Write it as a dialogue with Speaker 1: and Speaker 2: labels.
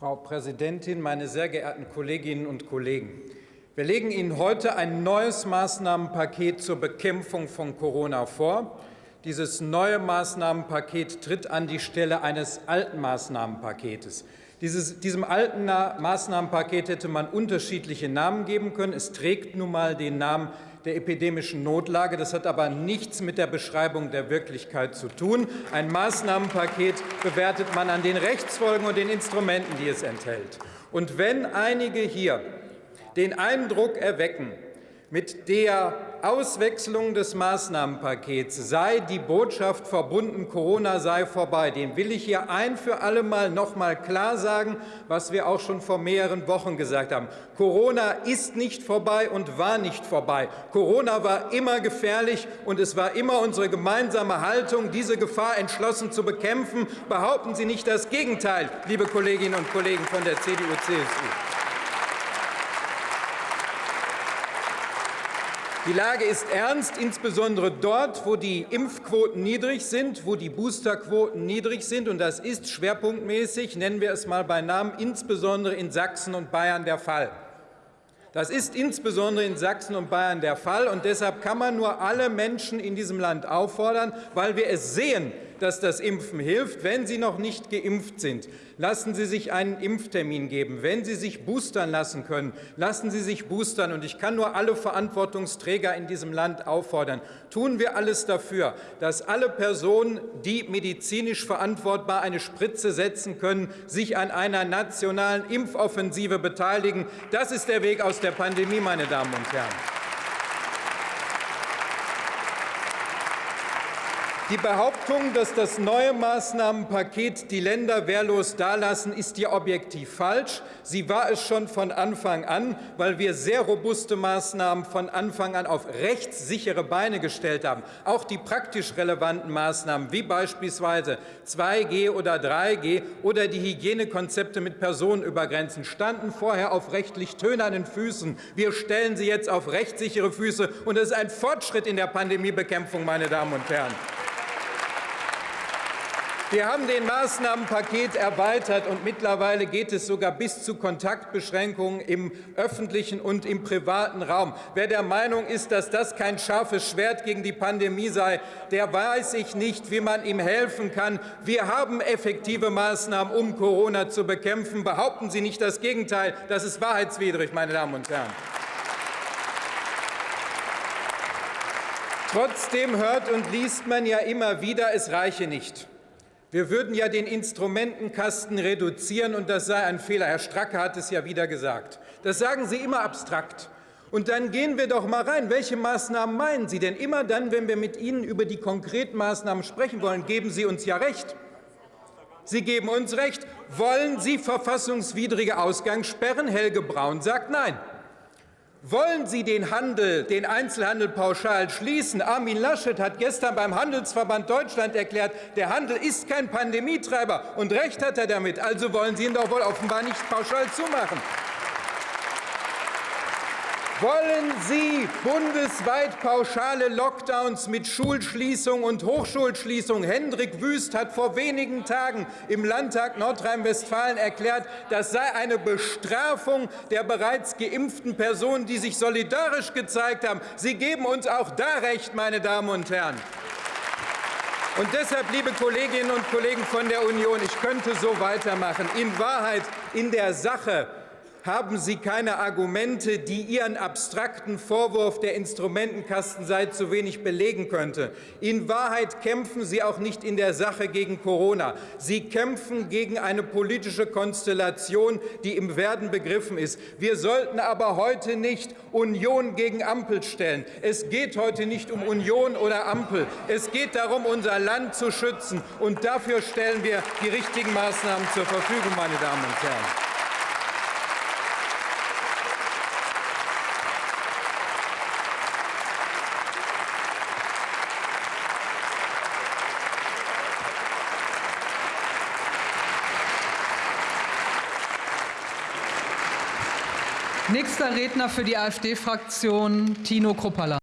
Speaker 1: Frau Präsidentin, meine sehr geehrten Kolleginnen und Kollegen! Wir legen Ihnen heute ein neues Maßnahmenpaket zur Bekämpfung von Corona vor. Dieses neue Maßnahmenpaket tritt an die Stelle eines alten Maßnahmenpaketes. Dieses, diesem alten Maßnahmenpaket hätte man unterschiedliche Namen geben können. Es trägt nun mal den Namen der epidemischen Notlage. Das hat aber nichts mit der Beschreibung der Wirklichkeit zu tun. Ein Maßnahmenpaket bewertet man an den Rechtsfolgen und den Instrumenten, die es enthält. Und wenn einige hier den Eindruck erwecken, mit der Auswechslung des Maßnahmenpakets sei die Botschaft verbunden, Corona sei vorbei. Den will ich hier ein für alle Mal noch mal klar sagen, was wir auch schon vor mehreren Wochen gesagt haben. Corona ist nicht vorbei und war nicht vorbei. Corona war immer gefährlich, und es war immer unsere gemeinsame Haltung, diese Gefahr entschlossen zu bekämpfen. Behaupten Sie nicht das Gegenteil, liebe Kolleginnen und Kollegen von der CDU-CSU. Die Lage ist ernst, insbesondere dort, wo die Impfquoten niedrig sind, wo die Boosterquoten niedrig sind. Und das ist schwerpunktmäßig, nennen wir es mal bei Namen, insbesondere in Sachsen und Bayern der Fall. Das ist insbesondere in Sachsen und Bayern der Fall. Und deshalb kann man nur alle Menschen in diesem Land auffordern, weil wir es sehen, dass das Impfen hilft. Wenn Sie noch nicht geimpft sind, lassen Sie sich einen Impftermin geben. Wenn Sie sich boostern lassen können, lassen Sie sich boostern. Und ich kann nur alle Verantwortungsträger in diesem Land auffordern, tun wir alles dafür, dass alle Personen, die medizinisch verantwortbar eine Spritze setzen können, sich an einer nationalen Impfoffensive beteiligen. Das ist der Weg aus der Pandemie, meine Damen und Herren. Die Behauptung, dass das neue Maßnahmenpaket die Länder wehrlos dalassen, ist ja objektiv falsch. Sie war es schon von Anfang an, weil wir sehr robuste Maßnahmen von Anfang an auf rechtssichere Beine gestellt haben. Auch die praktisch relevanten Maßnahmen, wie beispielsweise 2G oder 3G oder die Hygienekonzepte mit Personenübergrenzen, standen vorher auf rechtlich tönernen Füßen. Wir stellen sie jetzt auf rechtssichere Füße, und das ist ein Fortschritt in der Pandemiebekämpfung, meine Damen und Herren. Wir haben den Maßnahmenpaket erweitert, und mittlerweile geht es sogar bis zu Kontaktbeschränkungen im öffentlichen und im privaten Raum. Wer der Meinung ist, dass das kein scharfes Schwert gegen die Pandemie sei, der weiß ich nicht, wie man ihm helfen kann. Wir haben effektive Maßnahmen, um Corona zu bekämpfen. Behaupten Sie nicht das Gegenteil. Das ist wahrheitswidrig, meine Damen und Herren. Trotzdem hört und liest man ja immer wieder, es reiche nicht. Wir würden ja den Instrumentenkasten reduzieren, und das sei ein Fehler. Herr Stracke hat es ja wieder gesagt. Das sagen Sie immer abstrakt. Und dann gehen wir doch mal rein. Welche Maßnahmen meinen Sie? Denn immer dann, wenn wir mit Ihnen über die konkreten Maßnahmen sprechen wollen, geben Sie uns ja recht. Sie geben uns recht. Wollen Sie verfassungswidrige Ausgangssperren? Helge Braun sagt Nein. Wollen Sie den Handel, den Einzelhandel pauschal schließen? Armin Laschet hat gestern beim Handelsverband Deutschland erklärt, der Handel ist kein Pandemietreiber. Und recht hat er damit. Also wollen Sie ihn doch wohl offenbar nicht pauschal zumachen. Wollen Sie bundesweit pauschale Lockdowns mit Schulschließung und Hochschulschließung? Hendrik Wüst hat vor wenigen Tagen im Landtag Nordrhein-Westfalen erklärt, das sei eine Bestrafung der bereits geimpften Personen, die sich solidarisch gezeigt haben. Sie geben uns auch da recht, meine Damen und Herren. Und deshalb, liebe Kolleginnen und Kollegen von der Union, ich könnte so weitermachen. In Wahrheit, in der Sache haben Sie keine Argumente, die Ihren abstrakten Vorwurf, der Instrumentenkasten sei zu wenig belegen könnte. In Wahrheit kämpfen Sie auch nicht in der Sache gegen Corona. Sie kämpfen gegen eine politische Konstellation, die im Werden begriffen ist. Wir sollten aber heute nicht Union gegen Ampel stellen. Es geht heute nicht um Union oder Ampel. Es geht darum, unser Land zu schützen. Und dafür stellen wir die richtigen Maßnahmen zur Verfügung, meine Damen und Herren.
Speaker 2: Nächster Redner für die AfD-Fraktion Tino Kruppalla.